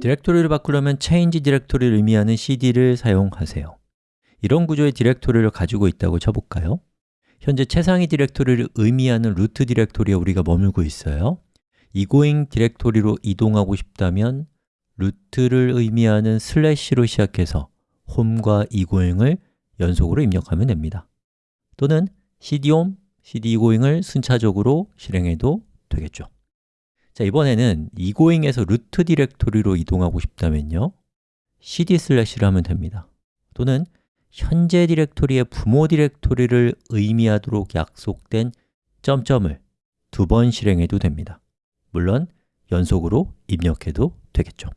디렉토리를 바꾸려면 change 디렉토리를 의미하는 cd를 사용하세요. 이런 구조의 디렉토리를 가지고 있다고 쳐볼까요? 현재 최상위 디렉토리를 의미하는 루트 디렉토리에 우리가 머물고 있어요. egoing 디렉토리로 이동하고 싶다면 루트를 의미하는 슬래시로 시작해서 home과 egoing을 연속으로 입력하면 됩니다. 또는 cd home, cd egoing을 순차적으로 실행해도 되겠죠 자, 이번에는 egoing에서 루트 디렉토리로 이동하고 싶다면요. cd 슬래시를 하면 됩니다. 또는 현재 디렉토리의 부모 디렉토리를 의미하도록 약속된 점점을 두 번 실행해도 됩니다. 물론 연속으로 입력해도 되겠죠